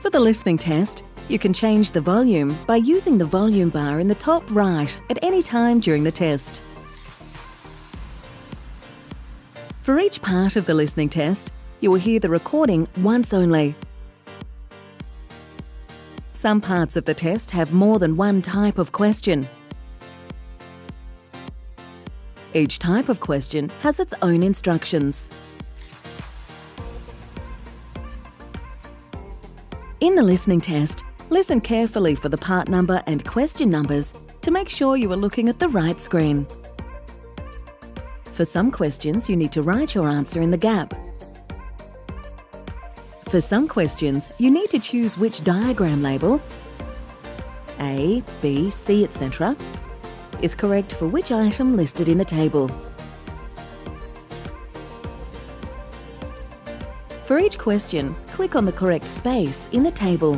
For the listening test, you can change the volume by using the volume bar in the top right at any time during the test. For each part of the listening test, you will hear the recording once only. Some parts of the test have more than one type of question. Each type of question has its own instructions. In the listening test, listen carefully for the part number and question numbers to make sure you are looking at the right screen. For some questions, you need to write your answer in the gap. For some questions, you need to choose which diagram label A, B, C, etc. is correct for which item listed in the table. For each question, click on the correct space in the table.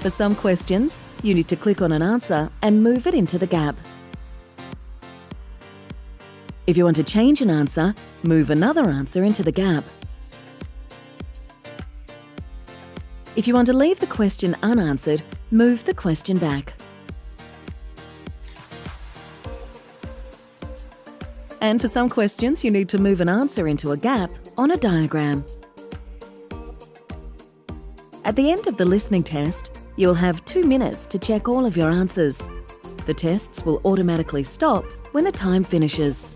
For some questions, you need to click on an answer and move it into the gap. If you want to change an answer, move another answer into the gap. If you want to leave the question unanswered, move the question back. And for some questions, you need to move an answer into a gap on a diagram. At the end of the listening test, you'll have two minutes to check all of your answers. The tests will automatically stop when the time finishes.